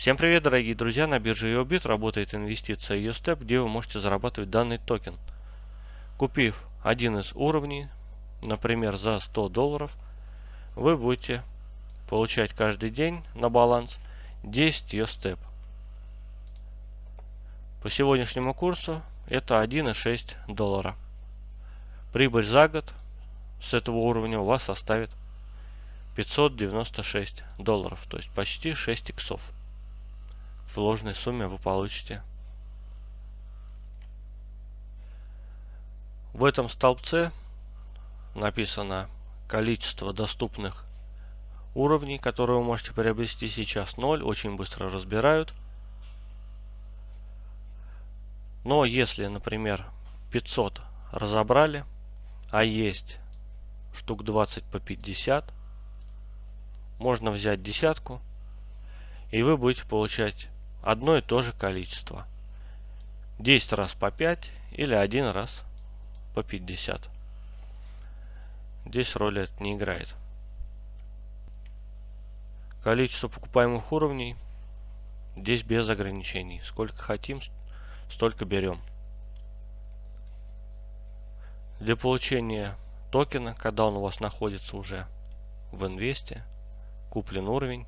Всем привет, дорогие друзья! На бирже EOBIT работает инвестиция EOSTEP, где вы можете зарабатывать данный токен. Купив один из уровней, например, за 100 долларов, вы будете получать каждый день на баланс 10 EOSTEP. По сегодняшнему курсу это 1,6 доллара. Прибыль за год с этого уровня у вас составит 596 долларов, то есть почти 6 иксов в ложной сумме вы получите. В этом столбце написано количество доступных уровней, которые вы можете приобрести сейчас 0, очень быстро разбирают. Но если, например, 500 разобрали, а есть штук 20 по 50, можно взять десятку, и вы будете получать одно и то же количество. 10 раз по 5 или один раз по 50. Здесь роли это не играет. Количество покупаемых уровней здесь без ограничений. Сколько хотим, столько берем. Для получения токена, когда он у вас находится уже в инвесте, куплен уровень,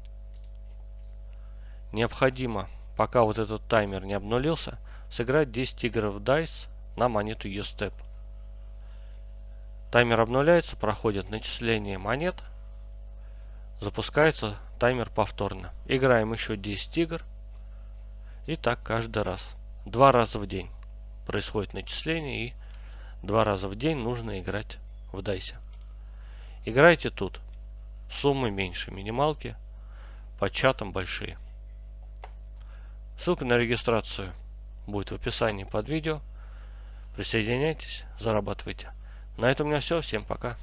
необходимо пока вот этот таймер не обнулился, сыграть 10 игр в DICE на монету USTEP. Таймер обнуляется, проходит начисление монет, запускается таймер повторно. Играем еще 10 игр и так каждый раз. Два раза в день происходит начисление и два раза в день нужно играть в DICE. Играйте тут. Суммы меньше минималки, по чатам большие. Ссылка на регистрацию будет в описании под видео. Присоединяйтесь, зарабатывайте. На этом у меня все. Всем пока.